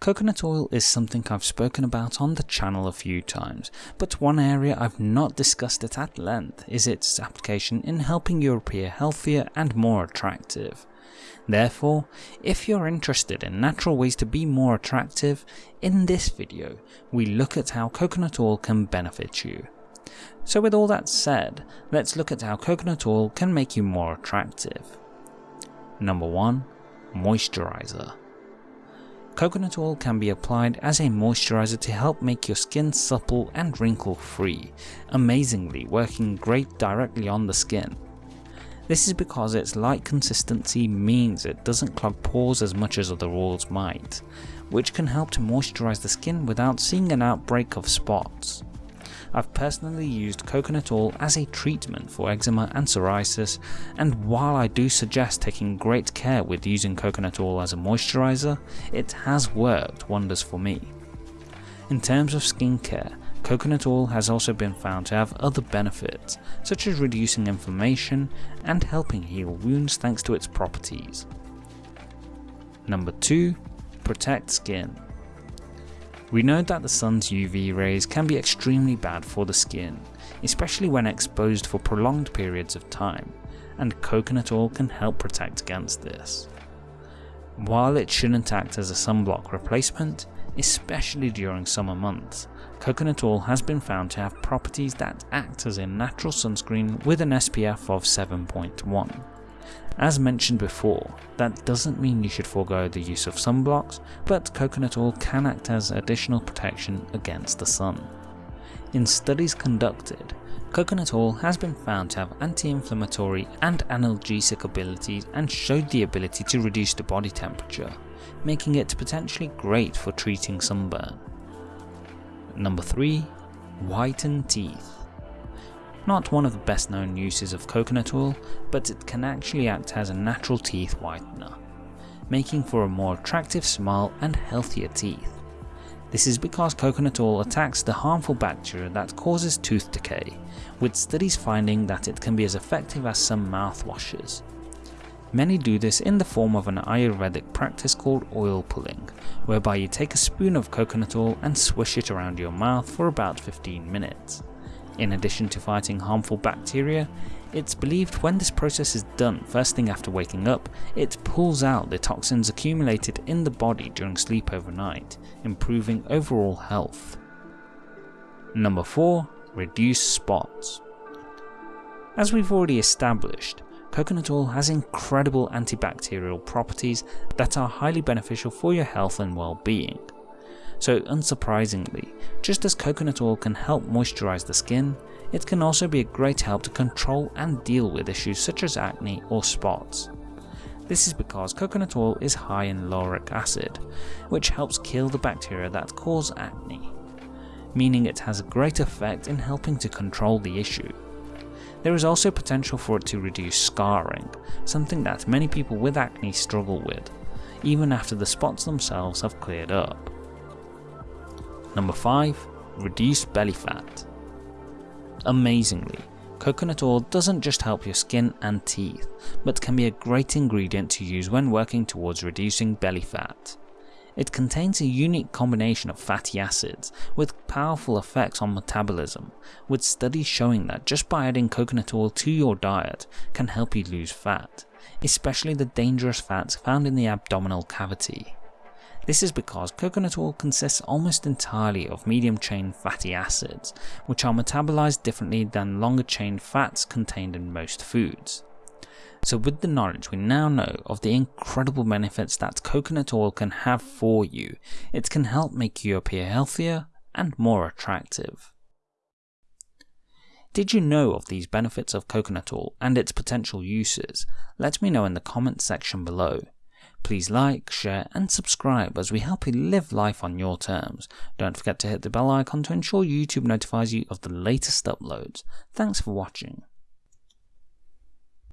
Coconut oil is something I've spoken about on the channel a few times, but one area I've not discussed it at length is its application in helping you appear healthier and more attractive. Therefore, if you're interested in natural ways to be more attractive, in this video we look at how coconut oil can benefit you. So with all that said, let's look at how coconut oil can make you more attractive. Number 1. Moisturizer Coconut oil can be applied as a moisturizer to help make your skin supple and wrinkle free, amazingly working great directly on the skin. This is because its light consistency means it doesn't clog pores as much as other oils might, which can help to moisturize the skin without seeing an outbreak of spots. I've personally used coconut oil as a treatment for eczema and psoriasis and while I do suggest taking great care with using coconut oil as a moisturiser, it has worked wonders for me. In terms of skincare, coconut oil has also been found to have other benefits, such as reducing inflammation and helping heal wounds thanks to its properties. Number 2. Protect skin. We know that the sun's UV rays can be extremely bad for the skin, especially when exposed for prolonged periods of time, and coconut oil can help protect against this. While it shouldn't act as a sunblock replacement, especially during summer months, coconut oil has been found to have properties that act as a natural sunscreen with an SPF of 7.1. As mentioned before, that doesn't mean you should forego the use of sunblocks, but coconut oil can act as additional protection against the sun. In studies conducted, coconut oil has been found to have anti-inflammatory and analgesic abilities and showed the ability to reduce the body temperature, making it potentially great for treating sunburn. Number 3. Whiten teeth not one of the best known uses of coconut oil, but it can actually act as a natural teeth whitener, making for a more attractive smile and healthier teeth. This is because coconut oil attacks the harmful bacteria that causes tooth decay, with studies finding that it can be as effective as some mouthwashes. Many do this in the form of an Ayurvedic practice called oil pulling, whereby you take a spoon of coconut oil and swish it around your mouth for about 15 minutes. In addition to fighting harmful bacteria, it's believed when this process is done first thing after waking up, it pulls out the toxins accumulated in the body during sleep overnight, improving overall health. Number 4. Reduce spots. As we've already established, coconut oil has incredible antibacterial properties that are highly beneficial for your health and well-being. So unsurprisingly, just as coconut oil can help moisturize the skin, it can also be a great help to control and deal with issues such as acne or spots. This is because coconut oil is high in lauric acid, which helps kill the bacteria that cause acne, meaning it has a great effect in helping to control the issue. There is also potential for it to reduce scarring, something that many people with acne struggle with, even after the spots themselves have cleared up. Number 5. Reduce belly fat. Amazingly, coconut oil doesn't just help your skin and teeth, but can be a great ingredient to use when working towards reducing belly fat. It contains a unique combination of fatty acids with powerful effects on metabolism, with studies showing that just by adding coconut oil to your diet can help you lose fat, especially the dangerous fats found in the abdominal cavity. This is because coconut oil consists almost entirely of medium chain fatty acids, which are metabolized differently than longer chain fats contained in most foods. So with the knowledge we now know of the incredible benefits that coconut oil can have for you, it can help make you appear healthier and more attractive. Did you know of these benefits of coconut oil and its potential uses? Let me know in the comments section below. Please like, share and subscribe as we help you live life on your terms. Don't forget to hit the bell icon to ensure YouTube notifies you of the latest uploads. Thanks for watching.